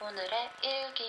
오늘의 일기.